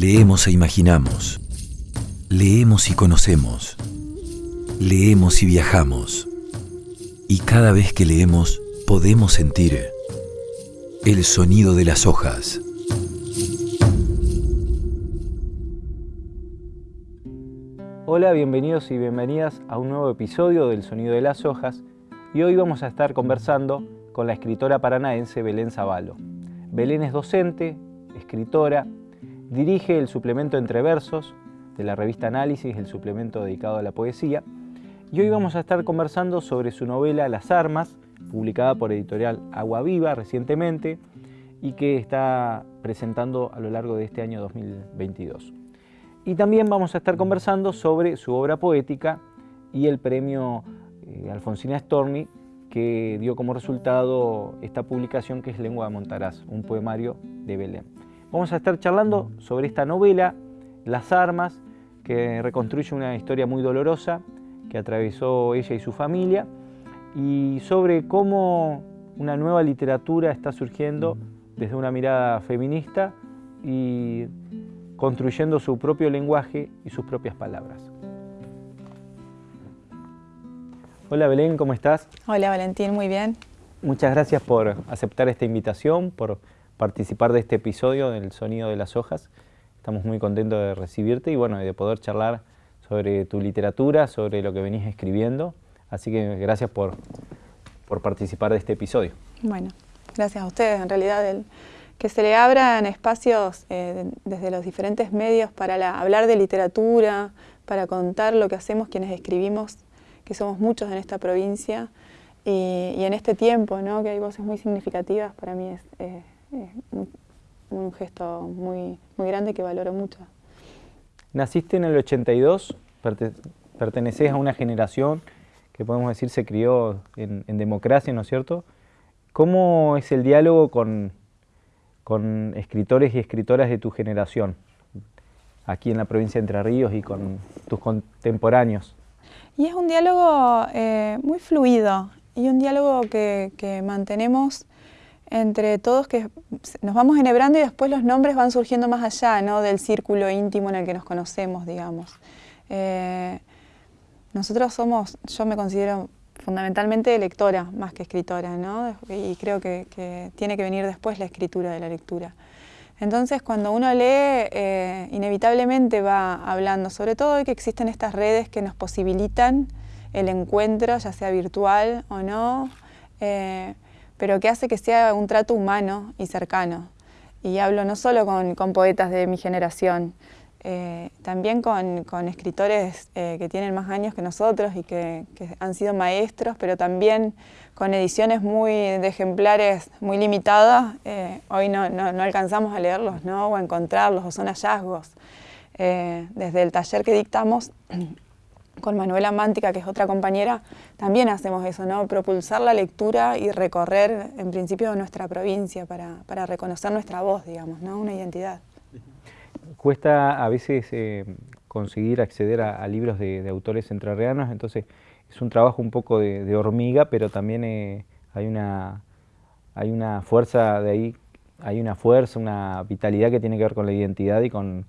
Leemos e imaginamos. Leemos y conocemos. Leemos y viajamos. Y cada vez que leemos podemos sentir el sonido de las hojas. Hola, bienvenidos y bienvenidas a un nuevo episodio del Sonido de las Hojas y hoy vamos a estar conversando con la escritora paranaense Belén Zavalo. Belén es docente, escritora, dirige el suplemento Entre Versos de la revista Análisis, el suplemento dedicado a la poesía, y hoy vamos a estar conversando sobre su novela Las Armas, publicada por editorial Agua Viva recientemente y que está presentando a lo largo de este año 2022. Y también vamos a estar conversando sobre su obra poética y el premio eh, Alfonsina Storni que dio como resultado esta publicación que es Lengua de Montaraz, un poemario de Belén. Vamos a estar charlando sobre esta novela, Las Armas, que reconstruye una historia muy dolorosa que atravesó ella y su familia, y sobre cómo una nueva literatura está surgiendo desde una mirada feminista y construyendo su propio lenguaje y sus propias palabras. Hola Belén, ¿cómo estás? Hola Valentín, muy bien. Muchas gracias por aceptar esta invitación, por participar de este episodio del Sonido de las Hojas. Estamos muy contentos de recibirte y bueno, de poder charlar sobre tu literatura, sobre lo que venís escribiendo. Así que gracias por, por participar de este episodio. Bueno, gracias a ustedes. En realidad que se le abran espacios eh, desde los diferentes medios para hablar de literatura, para contar lo que hacemos quienes escribimos, que somos muchos en esta provincia, y, en este tiempo, ¿no? que hay voces muy significativas, para mí es, un, gesto muy, muy grande que valoro mucho. Naciste en el 82, perteneces a una generación que podemos decir se crió en, en democracia, ¿no es cierto? ¿Cómo es el diálogo con, con escritores y escritoras de tu generación, aquí en la provincia de Entre Ríos y con tus contemporáneos. Y es un diálogo eh, muy fluido y un diálogo que, mantenemos entre todos que nos vamos enhebrando y después los nombres van surgiendo más allá ¿no? del círculo íntimo en el que nos conocemos, digamos. Eh, nosotros somos, yo me considero fundamentalmente lectora más que escritora, ¿no? y creo que, tiene que venir después la escritura de la lectura. Entonces, cuando uno lee, eh, inevitablemente va hablando, sobre todo de que existen estas redes que nos posibilitan el encuentro, ya sea virtual o no, eh, pero que hace que sea un trato humano y cercano. Y hablo no solo con poetas de mi generación, eh, también con, escritores eh, que tienen más años que nosotros y que, han sido maestros, pero también con ediciones muy de ejemplares muy limitadas, eh, hoy no, alcanzamos a leerlos ¿no? o a encontrarlos, o son hallazgos. desde el taller que dictamos con Manuela Mántica, que es otra compañera, también hacemos eso, ¿no? propulsar la lectura y recorrer en principio nuestra provincia para, reconocer nuestra voz, digamos, ¿no? una identidad cuesta a veces eh, conseguir acceder a, libros de, autores entrerrianos, entonces es un trabajo un poco de, hormiga, pero también eh, hay, una, hay una fuerza de ahí, hay una fuerza, una vitalidad que tiene que ver con la identidad y con,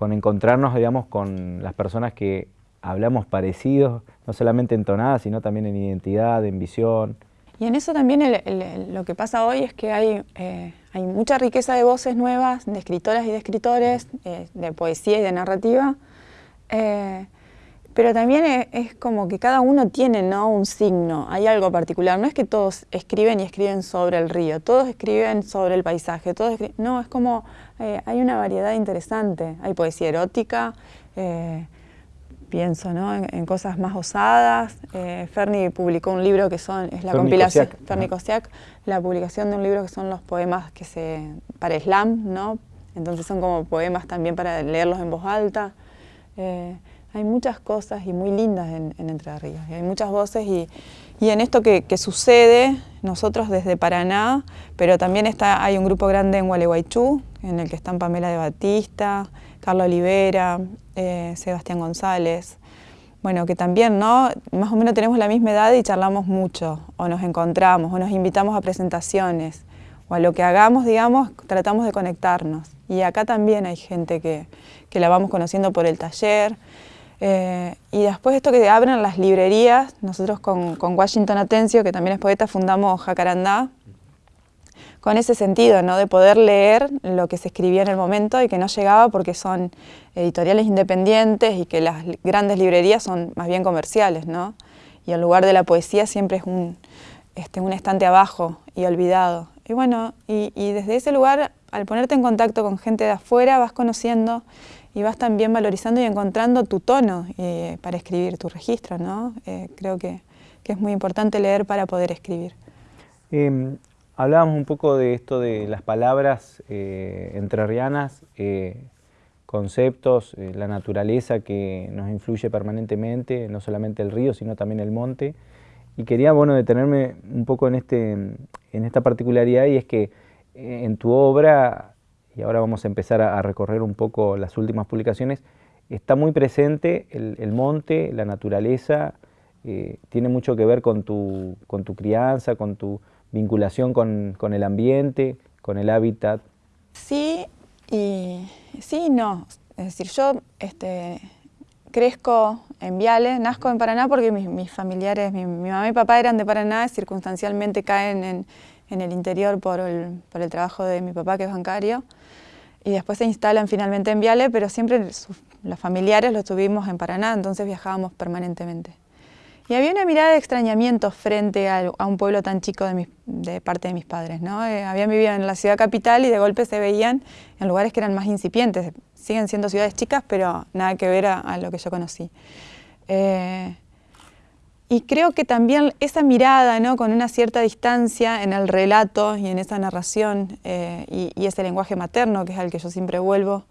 encontrarnos, digamos, con las personas que hablamos parecidos, no solamente en tonada, sino también en identidad, en visión. Y en eso también lo que pasa hoy es que hay, eh, hay mucha riqueza de voces nuevas, de escritoras y de escritores, eh, de poesía y de narrativa, eh, pero también es, como que cada uno tiene ¿no? un signo, hay algo particular. No es que todos escriben y escriben sobre el río, todos escriben sobre el paisaje, todos no, es como hay una variedad interesante. Hay poesía erótica, pienso ¿no? en, cosas más osadas. Eh, Ferni publicó un libro que son, es la compilación, Ferni Kosiak, la publicación de un libro que son los poemas que se, para slam, ¿no? entonces son como poemas también para leerlos en voz alta. Eh, hay muchas cosas y muy lindas en, Entre Ríos, y hay muchas voces y, y en esto que, que, sucede, nosotros desde Paraná, pero también está, hay un grupo grande en Gualeguaychú, en el que están Pamela de Batista, Carlos Olivera, eh, Sebastián González, bueno, que también, ¿no? Más o menos tenemos la misma edad y charlamos mucho, o nos encontramos, o nos invitamos a presentaciones, a lo que hagamos, digamos, tratamos de conectarnos. Y acá también hay gente que, que la vamos conociendo por el taller. Eh, y después esto que abren las librerías, nosotros con, con, Washington Atencio, que también es poeta, fundamos Jacarandá, con ese sentido, ¿no? de poder leer lo que se escribía en el momento y que no llegaba porque son editoriales independientes y que las grandes librerías son más bien comerciales, ¿no? Y el lugar de la poesía siempre es un, este, un estante abajo y olvidado. Y bueno, y, desde ese lugar, al ponerte en contacto con gente de afuera, vas conociendo y vas también valorizando y encontrando tu tono eh, para escribir tu registro, ¿no? Eh, creo que, que, es muy importante leer para poder escribir. Eh, hablábamos un poco de esto de las palabras eh, entrerrianas, eh, conceptos, eh, la naturaleza que nos influye permanentemente, no solamente el río, sino también el monte. Y quería, bueno, detenerme un poco en, este, en esta particularidad y es que en tu obra, y ahora vamos a empezar a, recorrer un poco las últimas publicaciones, está muy presente el, el monte, la naturaleza, tiene mucho que ver con tu, con tu crianza, con tu, vinculación con, con, el ambiente, con el hábitat? Sí y sí no. Es decir, yo este, crezco en Viale, nazco en Paraná porque mis, familiares, mi, mamá y papá eran de Paraná, circunstancialmente caen en, en el interior por el, por el, trabajo de mi papá que es bancario y después se instalan finalmente en Viale, pero siempre los familiares los tuvimos en Paraná, entonces viajábamos permanentemente. Y había una mirada de extrañamiento frente a, un pueblo tan chico de, parte de mis padres. ¿no? Eh, habían vivido en la ciudad capital y de golpe se veían en lugares que eran más incipientes. Siguen siendo ciudades chicas, pero nada que ver a, lo que yo conocí. Eh, y creo que también esa mirada, ¿no? con una cierta distancia en el relato y en esa narración, eh, y, ese lenguaje materno, que es al que yo siempre vuelvo,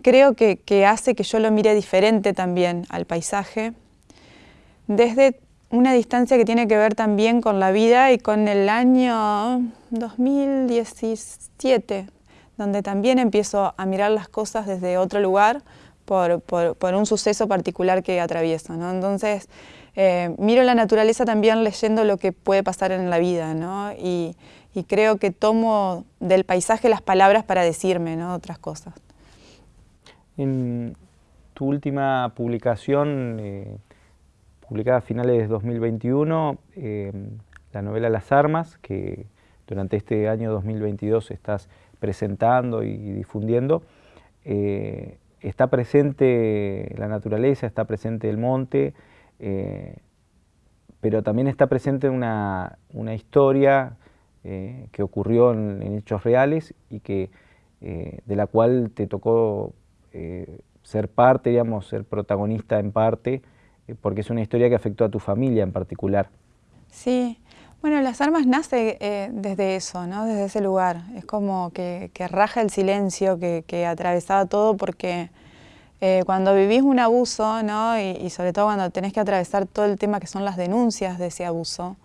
creo que hace que yo lo mire diferente también al paisaje, desde una distancia que tiene que ver también con la vida y con el año 2017, donde también empiezo a mirar las cosas desde otro lugar por, por, un suceso particular que atravieso. ¿no? Entonces, eh, miro la naturaleza también leyendo lo que puede pasar en la vida ¿no? y, y, creo que tomo del paisaje las palabras para decirme ¿no? otras cosas. En tu última publicación, eh publicada a finales de 2021, eh, la novela Las Armas, que durante este año 2022 estás presentando y difundiendo. Eh, está presente la naturaleza, está presente el monte, eh, pero también está presente una, una historia que ocurrió en, hechos reales y que, de la cual te tocó ser parte, digamos, ser protagonista en parte, porque es una historia que afectó a tu familia en particular. Sí, bueno, Las Armas nace eh, desde eso, ¿no? desde ese lugar. Es como que, raja el silencio que, atravesaba todo porque eh, cuando vivís un abuso, ¿no? Y, sobre todo cuando tenés que atravesar todo el tema que son las denuncias de ese abuso,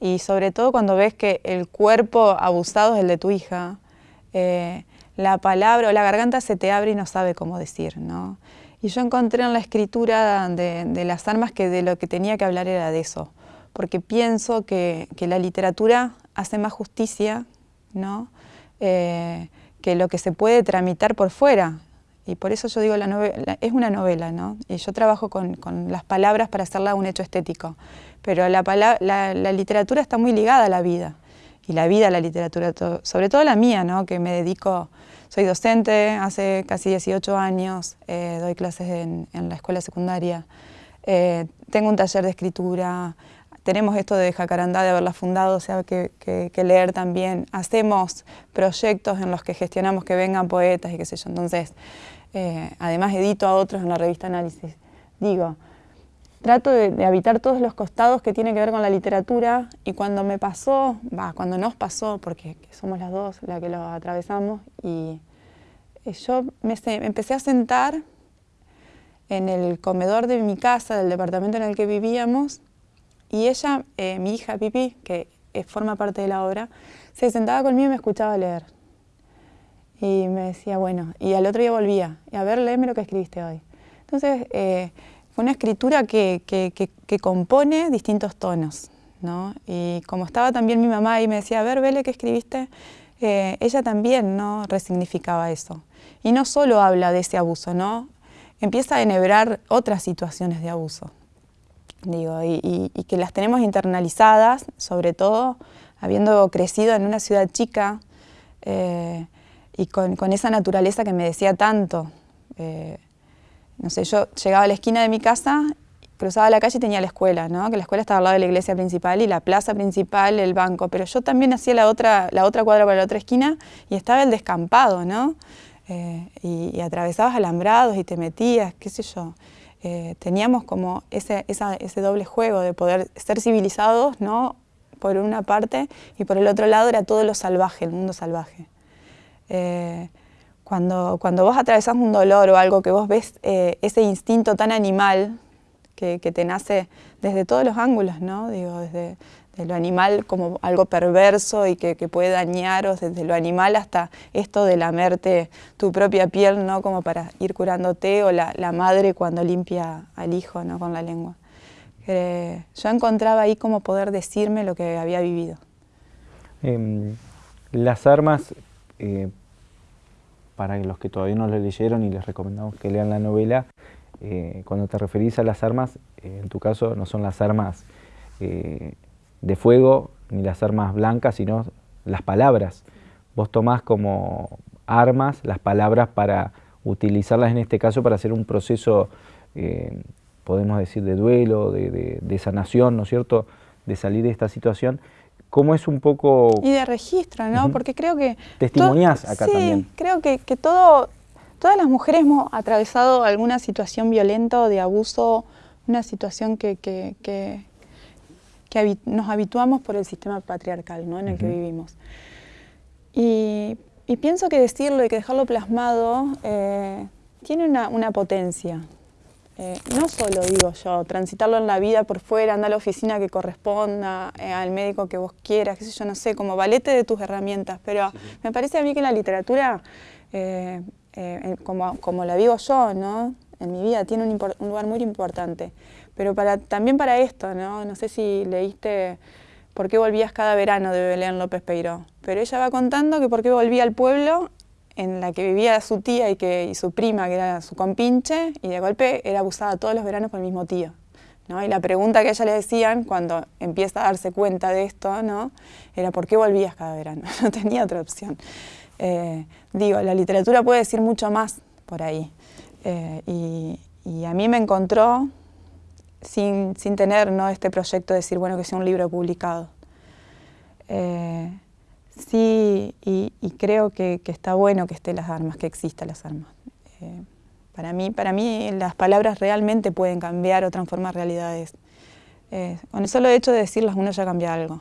y sobre todo cuando ves que el cuerpo abusado es el de tu hija, eh, la palabra o la garganta se te abre y no sabe cómo decir, ¿no? Y yo encontré en la escritura de, las armas que de lo que tenía que hablar era de eso, porque pienso que, que la literatura hace más justicia ¿no? Eh, que lo que se puede tramitar por fuera. Y por eso yo digo, la es una novela, ¿no? Y yo trabajo con, con, las palabras para hacerla un hecho estético. Pero la, la, literatura está muy ligada a la vida. Y la vida la literatura, sobre todo la mía, ¿no? Que me dedico soy docente hace casi 18 años, eh, doy clases en, en, la escuela secundaria, eh, tengo un taller de escritura, tenemos esto de Jacarandá, de haberla fundado, o sea, que, leer también. Hacemos proyectos en los que gestionamos que vengan poetas y qué sé yo. Entonces, eh, además edito a otros en la revista Análisis. Digo, trato de, de, habitar todos los costados que tienen que ver con la literatura y cuando me pasó, va, cuando nos pasó, porque somos las dos las que lo atravesamos, y yo me, me, empecé a sentar en el comedor de mi casa, del departamento en el que vivíamos, y ella, eh, mi hija Pipi, que eh, forma parte de la obra, se sentaba conmigo y me escuchaba leer. Y me decía, bueno, y al otro día volvía, y a ver, léeme lo que escribiste hoy. Entonces, eh, una escritura que, que, compone distintos tonos, ¿no? Y como estaba también mi mamá y me decía, a ver, Vele, ¿qué escribiste? Eh, ella también ¿no? resignificaba eso. Y no solo habla de ese abuso, ¿no? empieza a enhebrar otras situaciones de abuso. Digo, y, que las tenemos internalizadas, sobre todo habiendo crecido en una ciudad chica eh, y con, esa naturaleza que me decía tanto. Eh, no sé, yo llegaba a la esquina de mi casa, cruzaba la calle y tenía la escuela, ¿no? que la escuela estaba al lado de la iglesia principal y la plaza principal, el banco, pero yo también hacía la otra, la otra cuadra para la otra esquina y estaba el descampado, ¿no? Eh, y, atravesabas alambrados y te metías, qué sé yo. Eh, teníamos como ese, ese doble juego de poder ser civilizados, ¿no? Por una parte, y por el otro lado era todo lo salvaje, el mundo salvaje. Eh, cuando, cuando vos atravesás un dolor o algo que vos ves ese instinto tan animal que, que, te nace desde todos los ángulos, ¿no? Digo, desde, de lo animal como algo perverso y que, puede dañaros desde lo animal hasta esto de lamerte tu propia piel, ¿no? Como para ir curándote, o la, madre cuando limpia al hijo, ¿no? Con la lengua. yo encontraba ahí como poder decirme lo que había vivido. Em, las armas, eh, para los que todavía no lo leyeron y les recomendamos que lean la novela, eh, cuando te referís a las armas, eh, en tu caso no son las armas de fuego ni las armas blancas, sino las palabras. Vos tomás como armas las palabras para utilizarlas en este caso para hacer un proceso, eh, podemos decir, de duelo, de, sanación, ¿no es cierto?, de salir de esta situación. ¿Cómo es un poco...? Y de registro, ¿no? Porque creo que... Testimoniás acá sí, también. creo que, que todo, todas las mujeres hemos atravesado alguna situación violenta o de abuso, una situación que, que, que nos habituamos por el sistema patriarcal ¿no? en el que vivimos. Y, pienso que decirlo y que dejarlo plasmado eh, tiene una, potencia. Eh, no solo digo yo, transitarlo en la vida por fuera, andar a la oficina que corresponda, eh, al médico que vos quieras, qué sé yo, no sé, como valete de tus herramientas, pero me parece a mí que la literatura, como, como, la vivo yo, ¿no? en mi vida, tiene un, un lugar muy importante. Pero para, también para esto, ¿no? No sé si leíste por qué volvías cada verano de Belén López Peiró. Pero ella va contando que por qué volvía al pueblo en la que vivía su tía y, que, su prima, que era su compinche, y de golpe era abusada todos los veranos por el mismo tío. ¿no? Y la pregunta que a ella le decían cuando empieza a darse cuenta de esto, ¿no? Era ¿por qué volvías cada verano? No tenía otra opción. Eh, digo, la literatura puede decir mucho más por ahí. Eh, y, y, a mí me encontró sin, sin tener ¿no? este proyecto de decir, bueno, que sea un libro publicado. Eh, sí, y, creo que, que, está bueno que estén las armas, que existan las armas. Eh, para, mí, para mí las palabras realmente pueden cambiar o transformar realidades. Eh, con el solo hecho de decirlas uno ya cambia algo.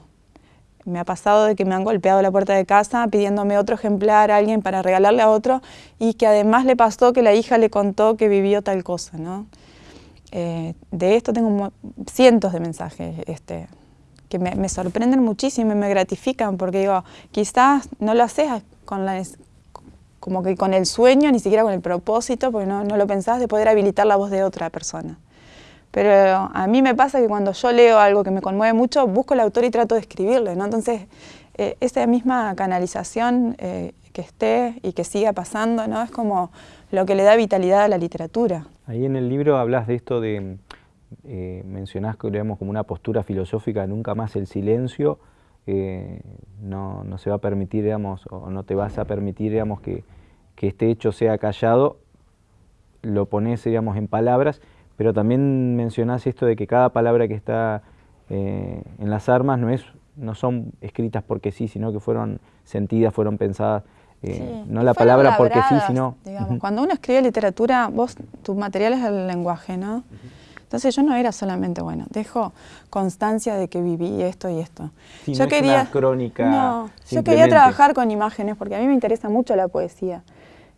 Me ha pasado de que me han golpeado la puerta de casa pidiéndome otro ejemplar a alguien para regalarle a otro y que además le pasó que la hija le contó que vivió tal cosa, ¿no? Eh, de esto tengo cientos de mensajes este, que me, sorprenden muchísimo y me gratifican porque digo, quizás no lo haces con la, como que con el sueño, ni siquiera con el propósito, porque no, no lo pensás de poder habilitar la voz de otra persona. Pero a mí me pasa que cuando yo leo algo que me conmueve mucho, busco el autor y trato de escribirle, ¿no? Entonces, eh, esa misma canalización eh, que esté y que siga pasando, ¿no? Es como lo que le da vitalidad a la literatura. Ahí en el libro hablas de esto de, eh, mencionás que digamos, como una postura filosófica, nunca más el silencio, eh, no, se va a permitir, digamos, o no te vas a permitir, digamos, que, este hecho sea callado, lo pones, digamos, en palabras, pero también mencionás esto de que cada palabra que está eh, en las armas no, es, no son escritas porque sí, sino que fueron sentidas, fueron pensadas eh, no la palabra porque sí, sino... Cuando uno escribe literatura, vos, tu material es el lenguaje, ¿no? Entonces yo no era solamente, bueno, dejo constancia de que viví esto y esto. yo quería, una crónica. No, yo quería trabajar con imágenes porque a mí me interesa mucho la poesía.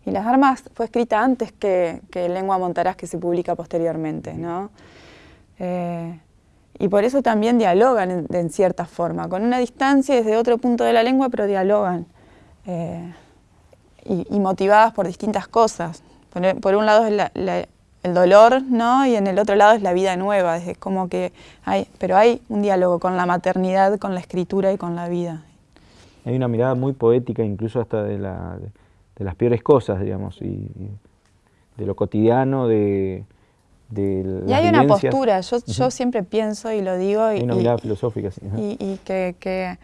Y Las Armas fue escrita antes que, que Lengua Montarás, que se publica posteriormente, ¿no? Eh, y por eso también dialogan en, cierta forma, con una distancia desde otro punto de la lengua, pero dialogan. Eh, y, motivadas por distintas cosas. Por, un lado es el dolor, ¿no? Y en el otro lado es la vida nueva, es como que hay, pero hay un diálogo con la maternidad, con la escritura y con la vida. Hay una mirada muy poética, incluso hasta de, la, de las peores cosas, digamos, y, de lo cotidiano, de, de Y hay una postura, yo, yo siempre pienso y lo digo. Hay una mirada filosófica, sí. Y, que, que,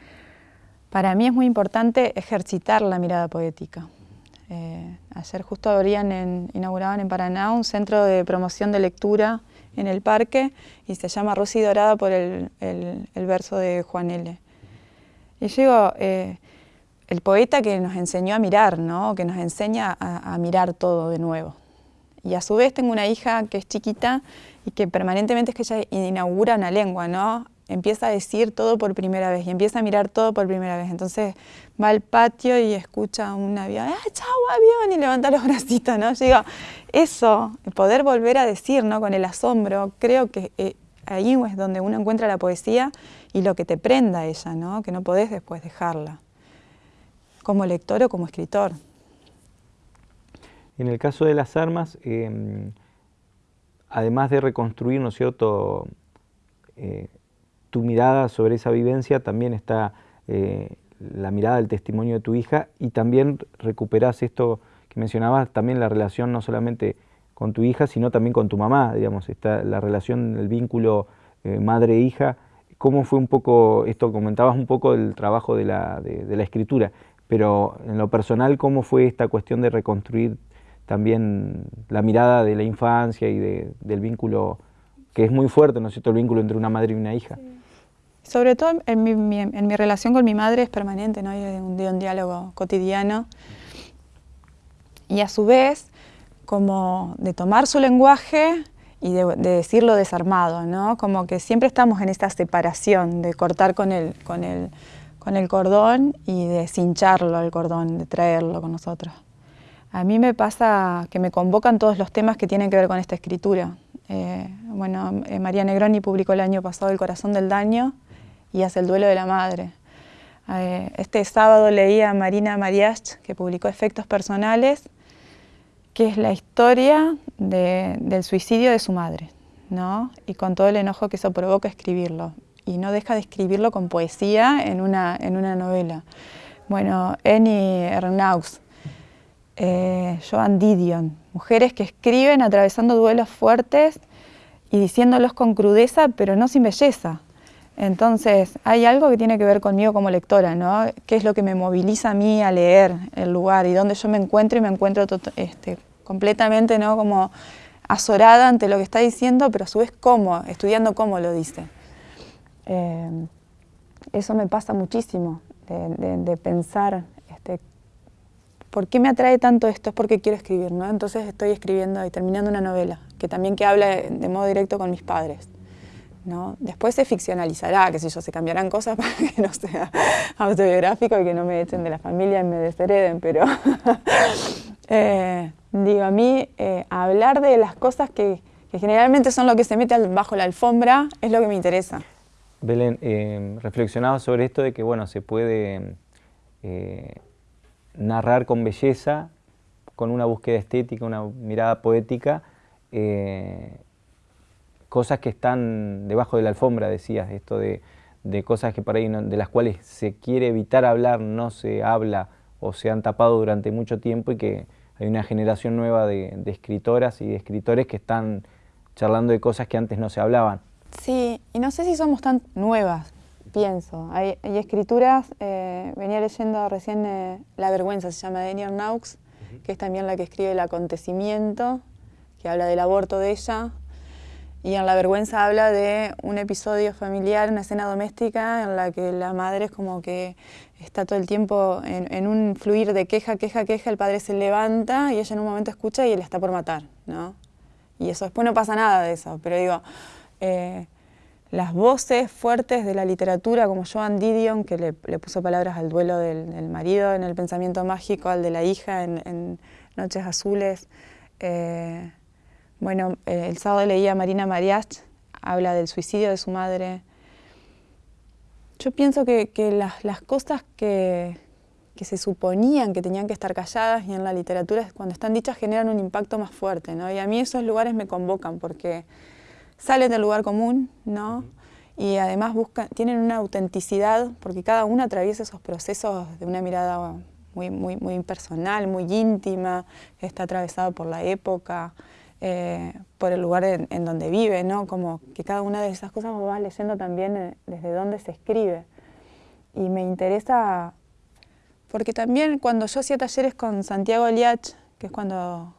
para mí es muy importante ejercitar la mirada poética. Eh, ayer justo abrían en, inauguraban en Paraná un centro de promoción de lectura en el parque y se llama Rosy Dorada por el, el, verso de Juan L. Y yo digo, eh, el poeta que nos enseñó a mirar, ¿no? que nos enseña a, mirar todo de nuevo. Y a su vez tengo una hija que es chiquita y que permanentemente es que ella inaugura una lengua, ¿no? Empieza a decir todo por primera vez y empieza a mirar todo por primera vez. Entonces va al patio y escucha un avión, ¡ah, chau, avión! Y levanta los bracitos, ¿no? Yo digo, eso, poder volver a decir, ¿no? Con el asombro, creo que eh, ahí es donde uno encuentra la poesía y lo que te prenda ella, ¿no? Que no podés después dejarla como lector o como escritor. En el caso de las armas, em, además de reconstruir, ¿no es cierto?, eh, tu mirada sobre esa vivencia, también está eh, la mirada del testimonio de tu hija y también recuperas esto que mencionabas, también la relación no solamente con tu hija, sino también con tu mamá, digamos, está la relación, el vínculo eh, madre-hija. ¿Cómo fue un poco, esto comentabas un poco del trabajo de la, de la escritura, pero en lo personal, ¿cómo fue esta cuestión de reconstruir también la mirada de la infancia y del vínculo, que es muy fuerte, ¿no es cierto?, el vínculo entre una madre y una hija. Sobre todo en mi, relación con mi madre es permanente, ¿no? un, un diálogo cotidiano. Y a su vez, como de tomar su lenguaje y de, decirlo desarmado, ¿no? Como que siempre estamos en esta separación de cortar con el, con el con el cordón y de cincharlo al cordón, de traerlo con nosotros. A mí me pasa que me convocan todos los temas que tienen que ver con esta escritura. Eh, bueno, eh, María Negroni publicó el año pasado El corazón del daño y hace el duelo de la madre. Eh, este sábado leía a Marina Mariach, que publicó Efectos Personales, que es la historia del suicidio de su madre, ¿no? y con todo el enojo que eso provoca escribirlo y no deja de escribirlo con poesía en una, en una novela. Bueno, Annie Ernaux, eh, Joan Didion, mujeres que escriben atravesando duelos fuertes y diciéndolos con crudeza, pero no sin belleza. Entonces, hay algo que tiene que ver conmigo como lectora, ¿no? ¿Qué es lo que me moviliza a mí a leer el lugar y dónde yo me encuentro y me encuentro este, completamente, ¿no? Como azorada ante lo que está diciendo, pero a su vez cómo, estudiando cómo lo dice. Eh, eso me pasa muchísimo, de, pensar, este, ¿por qué me atrae tanto esto? Es porque quiero escribir, ¿no? Entonces estoy escribiendo y terminando una novela, que también que habla de, modo directo con mis padres. ¿No? Después se ficcionalizará, qué sé yo, se cambiarán cosas para que no sea autobiográfico y que no me echen de la familia y me deshereden, pero eh, digo, a mí eh, hablar de las cosas que, que generalmente son lo que se mete bajo la alfombra es lo que me interesa. Belén, eh, reflexionaba sobre esto de que bueno, se puede eh, narrar con belleza, con una búsqueda estética, una mirada poética, cosas que están debajo de la alfombra, decías, esto de, cosas que por ahí de las cuales se quiere evitar hablar, no se habla o se han tapado durante mucho tiempo y que hay una generación nueva de, de escritoras y de escritores que están charlando de cosas que antes no se hablaban. Sí, y no sé si somos tan nuevas, pienso. Hay, escrituras, eh, venía leyendo recién eh, La vergüenza, se llama de Naux, que es también la que escribe El acontecimiento, que habla del aborto de ella. Y en La vergüenza habla de un episodio familiar, una escena doméstica en la que la madre es como que está todo el tiempo en, un fluir de queja, queja, queja, el padre se levanta y ella en un momento escucha y él está por matar, ¿no? Y eso, después no pasa nada de eso, pero digo, eh, las voces fuertes de la literatura, como Joan Didion, que le, puso palabras al duelo del, marido en El pensamiento mágico, al de la hija en, Noches Azules. Eh, bueno, eh, el sábado leía a Marina Mariach, habla del suicidio de su madre. Yo pienso que, las, cosas que, que se suponían que tenían que estar calladas y en la literatura cuando están dichas generan un impacto más fuerte, ¿no? Y a mí esos lugares me convocan porque salen del lugar común, ¿no? Y además buscan, tienen una autenticidad porque cada una atraviesa esos procesos de una mirada muy, muy, muy personal, muy íntima, está atravesado por la época, eh, por el lugar en, donde vive, ¿no? Como que cada una de esas cosas va leyendo también eh, desde dónde se escribe. Y me interesa porque también cuando yo hacía talleres con Santiago Liach, que es cuando...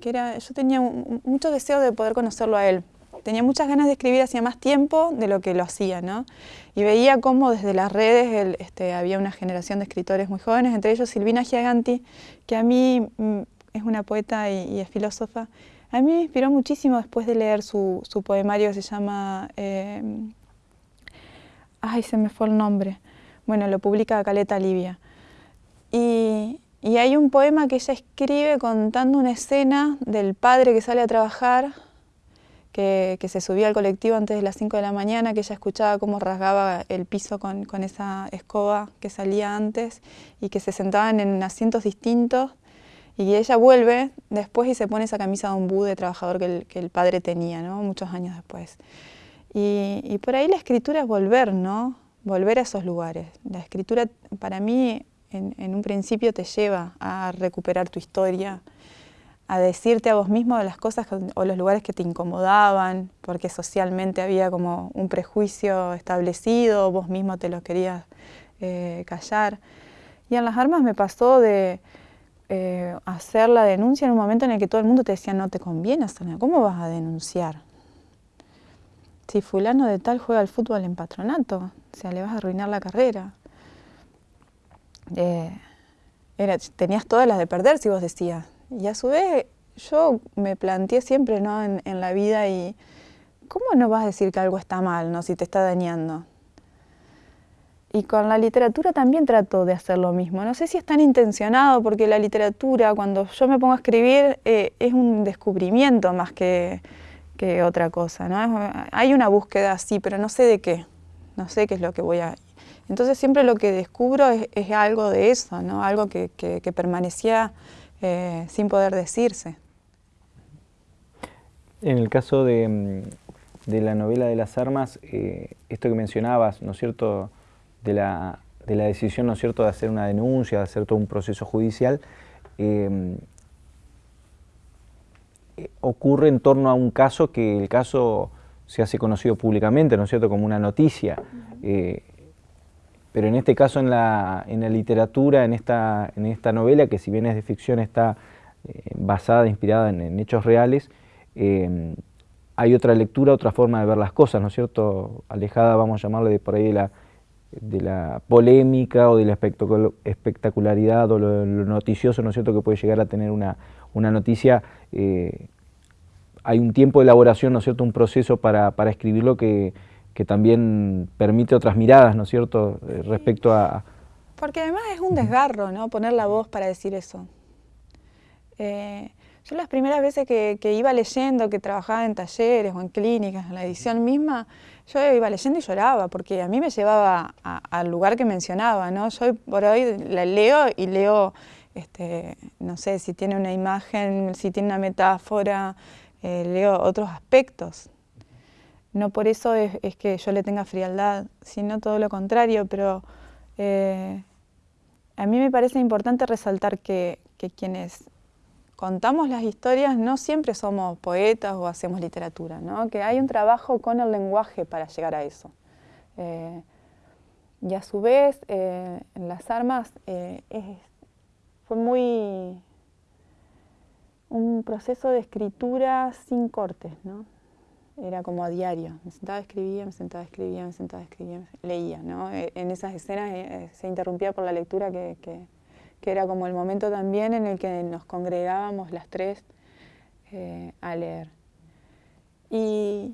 Que era, yo tenía mucho deseo de poder conocerlo a él. Tenía muchas ganas de escribir hacía más tiempo de lo que lo hacía, ¿no? Y veía cómo desde las redes este, había una generación de escritores muy jóvenes, entre ellos Silvina Giaganti, que a mí mm, es una poeta y, es filósofa. A mí me inspiró muchísimo después de leer su, poemario que se llama... Eh, ay, se me fue el nombre bueno, lo publica Caleta Livia. Y, hay un poema que ella escribe contando una escena del padre que sale a trabajar, que, se subía al colectivo antes de las 5 de la mañana, que ella escuchaba cómo rasgaba el piso con, esa escoba que salía antes y que se sentaban en asientos distintos. Y ella vuelve después y se pone esa camisa de ombú de trabajador que el, padre tenía, ¿no? muchos años después. Y, y por ahí la escritura es volver, ¿no? volver a esos lugares. La escritura para mí en, un principio te lleva a recuperar tu historia, a decirte a vos mismo las cosas o los lugares que te incomodaban, porque socialmente había como un prejuicio establecido, vos mismo te lo querías eh, callar. Y en las armas me pasó de eh, hacer la denuncia en un momento en el que todo el mundo te decía no te conviene hacerla, ¿cómo vas a denunciar? si fulano de tal juega al fútbol en patronato, o sea, le vas a arruinar la carrera. Eh, tenías todas las de perder si vos decías. Y a su vez yo me planteé siempre ¿no? en, la vida y ¿cómo no vas a decir que algo está mal ¿no? si te está dañando? Y con la literatura también trato de hacer lo mismo. No sé si es tan intencionado, porque la literatura, cuando yo me pongo a escribir, eh, es un descubrimiento más que, que otra cosa. ¿no? Hay una búsqueda así, pero no sé de qué, no sé qué es lo que voy a... Entonces siempre lo que descubro es, algo de eso, ¿no? algo que, permanecía eh, sin poder decirse. En el caso de, mm, la novela de las armas, eh, esto que mencionabas, ¿no es cierto?, de la, de la decisión, ¿no es cierto?, de hacer una denuncia, de hacer todo un proceso judicial, eh, ocurre en torno a un caso que el caso se hace conocido públicamente, ¿no es cierto?, como una noticia. Eh, pero en este caso en la, en la literatura, en esta, en esta novela, que si bien es de ficción, está eh, basada, inspirada en, hechos reales, eh, hay otra lectura, otra forma de ver las cosas, ¿no es cierto?, alejada, vamos a llamarle de por ahí de la, de la polémica o de la espectacularidad o lo, noticioso, ¿no es cierto?, que puede llegar a tener una, una noticia eh, hay un tiempo de elaboración, ¿no es cierto?, un proceso para, escribirlo que, también permite otras miradas, ¿no es cierto?, eh, respecto a... Porque además es un desgarro, ¿no?, poner la voz para decir eso. Eh, yo las primeras veces que, iba leyendo, que trabajaba en talleres o en clínicas, en la edición misma, yo iba leyendo y lloraba, porque a mí me llevaba al lugar que mencionaba, ¿no? Yo por hoy la leo y leo este, no sé, si tiene una imagen, si tiene una metáfora, eh, leo otros aspectos. No por eso es, que yo le tenga frialdad, sino todo lo contrario, pero eh, a mí me parece importante resaltar que, quienes contamos las historias no siempre somos poetas o hacemos literatura, ¿no? que hay un trabajo con el lenguaje para llegar a eso. Eh, y a su vez, en las armas es fue muy un proceso de escritura sin cortes, ¿no? Era como a diario. Me sentaba, escribía, me sentaba, escribía, me sentaba, escribía, leía, ¿no? En esas escenas eh, eh, se interrumpía por la lectura que, era como el momento también en el que nos congregábamos las tres eh, a leer. Y,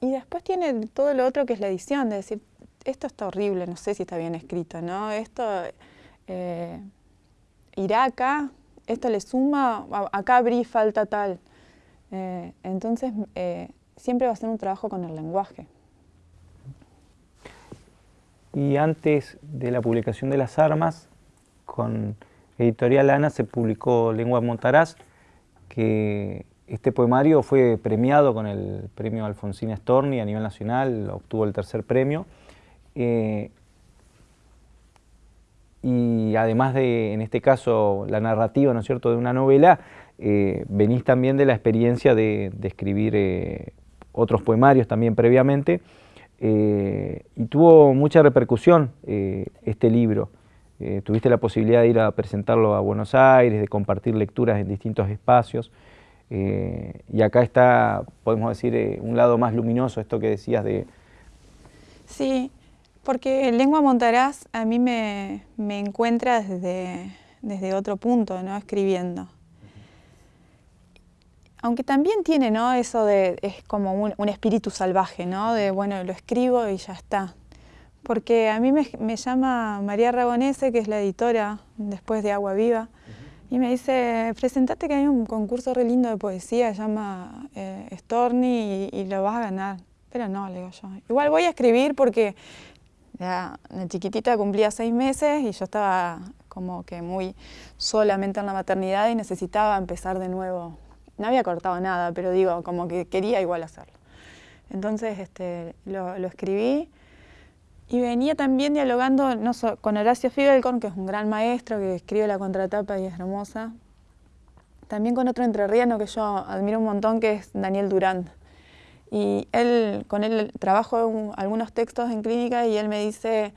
después tiene todo lo otro que es la edición, de decir, esto está horrible, no sé si está bien escrito, ¿no? Esto irá acá, esto le suma, acá abrí falta tal. Eh, entonces, eh, siempre va a ser un trabajo con el lenguaje. y antes de la publicación de Las Armas, con Editorial Ana se publicó Lengua Montaraz, que este poemario fue premiado con el premio Alfonsín Storni a nivel nacional, obtuvo el tercer premio. Eh, y además de, en este caso, la narrativa, ¿no es cierto?, de una novela, eh, venís también de la experiencia de, escribir eh, otros poemarios también previamente, y tuvo mucha repercusión este libro. Tuviste la posibilidad de ir a presentarlo a Buenos Aires, de compartir lecturas en distintos espacios. Eh, y acá está, podemos decir, eh, un lado más luminoso, esto que decías de... Sí, porque Lengua Montaraz a mí me, encuentra desde, desde, otro punto, ¿no? Escribiendo. Aunque también tiene, ¿no? Eso de, es como un, espíritu salvaje, ¿no? De, bueno, lo escribo y ya está. Porque a mí me, me llama María Ragonese, que es la editora después de Agua Viva, y me dice, presentate que hay un concurso re lindo de poesía, se llama eh, Storni y, lo vas a ganar. Pero no, le digo yo. Igual voy a escribir porque ya la chiquitita cumplía seis meses y yo estaba como que muy solamente en la maternidad y necesitaba empezar de nuevo. No había cortado nada, pero digo, como que quería igual hacerlo. Entonces este, lo, lo escribí y venía también dialogando no con Horacio Figelkorn, que es un gran maestro que escribe la contratapa y es hermosa. También con otro entrerriano que yo admiro un montón, que es Daniel Durán. Y él, con él trabajo algunos textos en clínica y él me dice,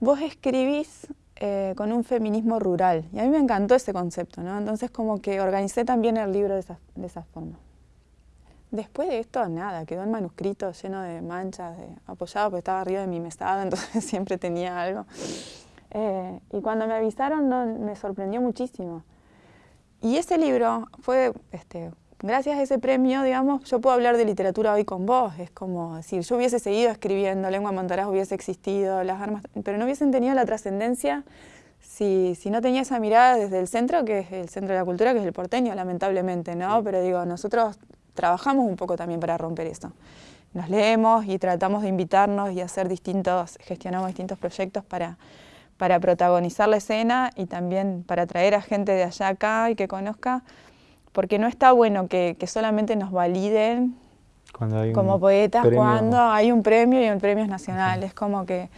vos escribís eh, con un feminismo rural. Y a mí me encantó ese concepto, ¿no? Entonces como que organicé también el libro de esa, de esa forma. Después de esto, nada, quedó en manuscrito lleno de manchas, de, apoyado porque estaba arriba de mi mesada, entonces siempre tenía algo. Eh, y cuando me avisaron me sorprendió muchísimo. Y ese libro fue, este, gracias a ese premio, digamos, yo puedo hablar de literatura hoy con vos. Es como decir, yo hubiese seguido escribiendo, Lengua Montaraz hubiese existido, las armas, pero no hubiesen tenido la trascendencia si, si, no tenía esa mirada desde el centro, que es el centro de la cultura, que es el porteño, lamentablemente, ¿no? Pero digo, nosotros trabajamos un poco también para romper eso. Nos leemos y tratamos de invitarnos y hacer distintos, gestionamos distintos proyectos para, para protagonizar la escena y también para traer a gente de allá acá y que conozca, porque no está bueno que, solamente nos validen como poetas cuando hay un premio y el premio es nacional. Es como que,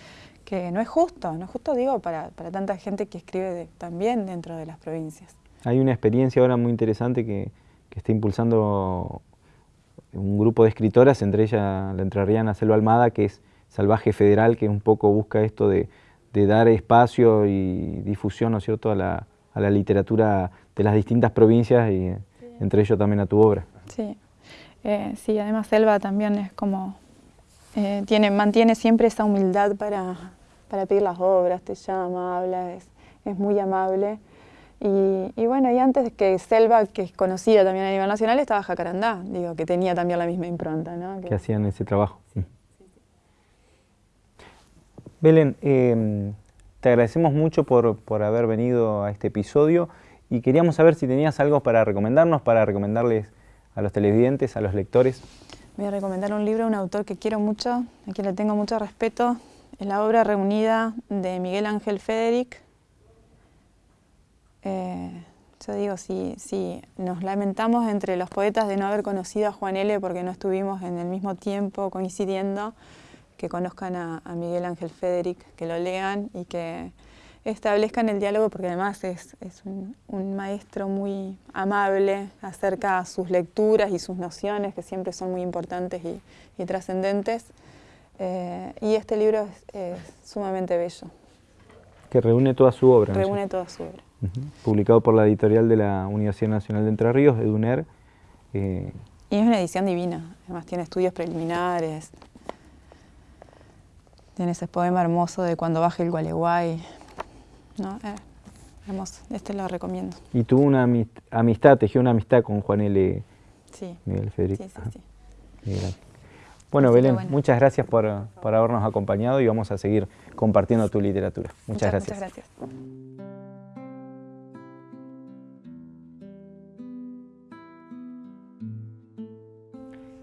que, no es justo, no es justo digo para, para tanta gente que escribe también dentro de las provincias. Hay una experiencia ahora muy interesante que, que está impulsando un grupo de escritoras, entre ellas la entrerriana Selva Almada, que es Salvaje Federal, que un poco busca esto de, dar espacio y difusión, ¿no es cierto?, a la, literatura de las distintas provincias y entre ellos también a tu obra. Sí, eh, sí además Selva también es como, eh, tiene, mantiene siempre esa humildad para, para pedir las obras, te llama, habla, es, es muy amable. Y, bueno, y antes que Selva, que es conocida también a nivel nacional, estaba Jacarandá, digo, que tenía también la misma impronta. ¿no? Que, hacían ese trabajo. Belén, em, te agradecemos mucho por, por, haber venido a este episodio y queríamos saber si tenías algo para recomendarnos, para recomendarles a los televidentes, a los lectores. Voy a recomendar un libro un autor que quiero mucho, a quien le tengo mucho respeto, es la obra reunida de Miguel Ángel Federic, eh, yo digo, si, si nos lamentamos entre los poetas de no haber conocido a Juan L. porque no estuvimos en el mismo tiempo coincidiendo, que conozcan a, Miguel Ángel Federic, que lo lean y que establezcan el diálogo porque además es, es un, maestro muy amable acerca de sus lecturas y sus nociones que siempre son muy importantes y, trascendentes. Eh, y este libro es, sumamente bello. Que reúne toda su obra. Reúne toda su obra publicado por la editorial de la Universidad Nacional de Entre Ríos, EDUNER. Eh, y es una edición divina, además tiene estudios preliminares, tiene ese poema hermoso de Cuando baje el Gualeguay, ¿no? Eh, hermoso, este lo recomiendo. Y tuvo una amistad, tejió una amistad con Juan L. Sí. Miguel Federico. Sí, sí, sí. Bueno, Belén, muchas gracias por, por, habernos acompañado y vamos a seguir compartiendo tu literatura. Muchas, gracias. Muchas gracias.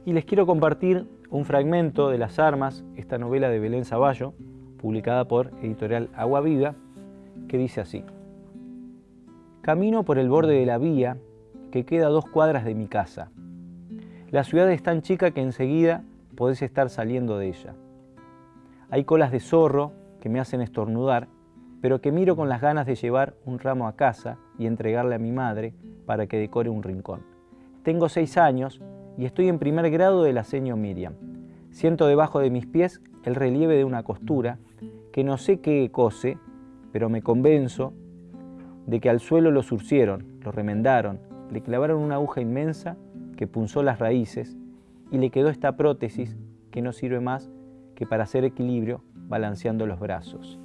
Y les quiero compartir un fragmento de Las Armas, esta novela de Belén Zaballo, publicada por editorial Agua Viva, que dice así. Camino por el borde de la vía que queda a dos cuadras de mi casa. La ciudad es tan chica que enseguida podés estar saliendo de ella. Hay colas de zorro que me hacen estornudar, pero que miro con las ganas de llevar un ramo a casa y entregarle a mi madre para que decore un rincón. Tengo seis años y estoy en primer grado de la seño Miriam. Siento debajo de mis pies el relieve de una costura que no sé qué cose, pero me convenzo de que al suelo lo surcieron, lo remendaron, le clavaron una aguja inmensa que punzó las raíces y le quedó esta prótesis que no sirve más que para hacer equilibrio balanceando los brazos.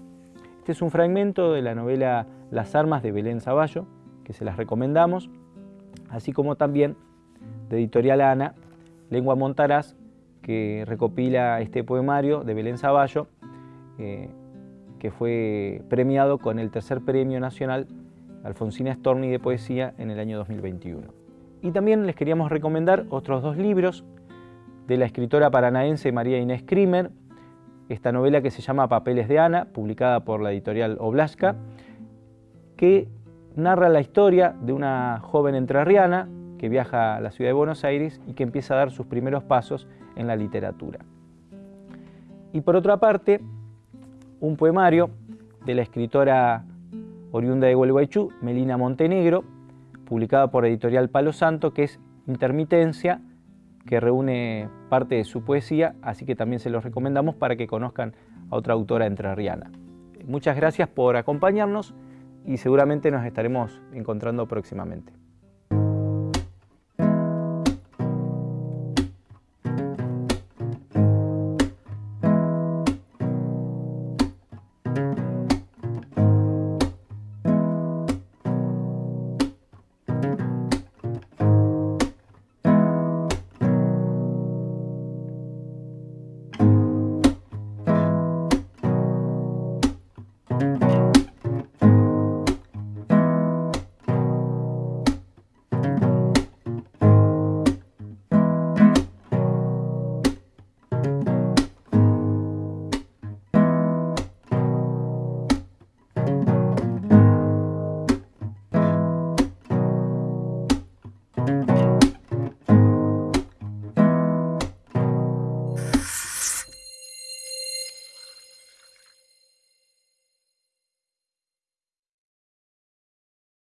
Este es un fragmento de la novela Las armas de Belén Zaballo, que se las recomendamos, así como también de Editorial Ana, Lengua Montaraz, que recopila este poemario de Belén Zaballo, eh, que fue premiado con el tercer premio nacional Alfonsina Storni de poesía en el año 2021. Y también les queríamos recomendar otros dos libros de la escritora paranaense María Inés Krimer, esta novela que se llama Papeles de Ana, publicada por la editorial Oblaska, que narra la historia de una joven entrerriana que viaja a la ciudad de Buenos Aires y que empieza a dar sus primeros pasos en la literatura. Y por otra parte, un poemario de la escritora oriunda de Gualeguaychú, Melina Montenegro, publicada por editorial Palo Santo, que es Intermitencia, que reúne parte de su poesía, así que también se los recomendamos para que conozcan a otra autora entrerriana. Muchas gracias por acompañarnos y seguramente nos estaremos encontrando próximamente.